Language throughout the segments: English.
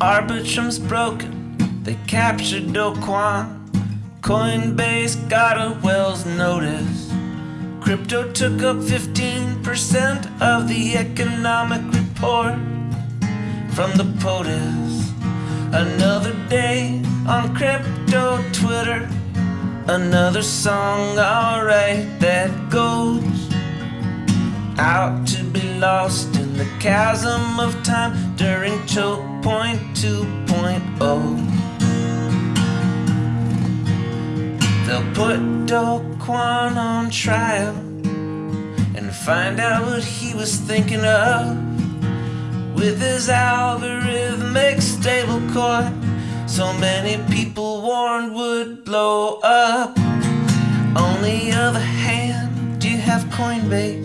Arbitrum's broken, they captured Do Kwon. Coinbase got a Wells notice. Crypto took up 15% of the economic report from the POTUS. Another day on crypto Twitter. Another song, alright, that goes out to be lost chasm of time during choke point 2.0. They'll put Do Kwon on trial and find out what he was thinking of with his algorithmic stablecoin. So many people warned would blow up. On the other hand, do you have Coinbase?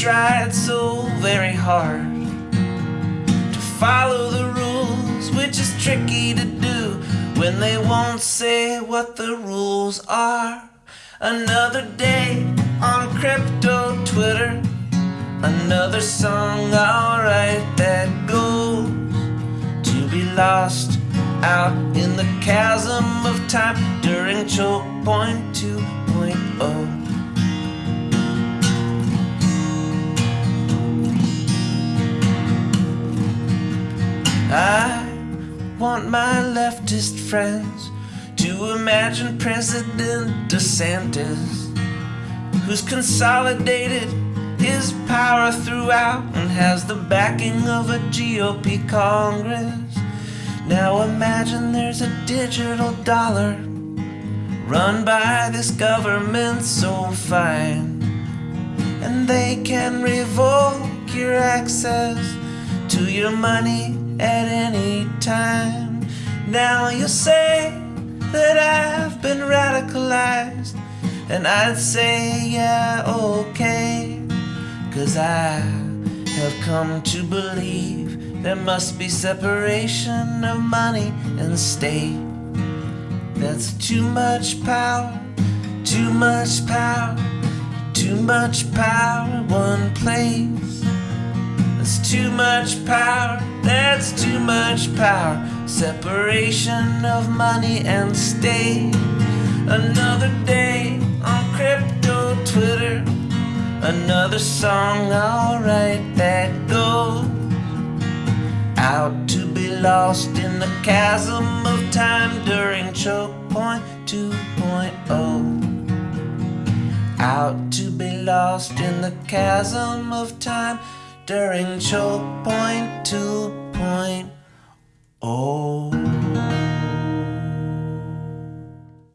Tried so very hard to follow the rules, which is tricky to do when they won't say what the rules are. Another day on crypto Twitter, another song, alright, that goes to be lost out in the chasm of time during choke point 2.0. want my leftist friends to imagine President DeSantis, who's consolidated his power throughout and has the backing of a GOP Congress. Now imagine there's a digital dollar run by this government so fine, and they can revoke your access to your money at any time. Now you say that I've been radicalized, and I'd say, yeah, okay, cause I have come to believe there must be separation of money and state. That's too much power, too much power, too much power, one place. That's too much power, that's too much power. Separation of money and state. Another day on crypto Twitter. Another song, alright, that goes out to be lost in the chasm of time during choke point 2.0 out to be lost in the chasm of time during choke point 2.0.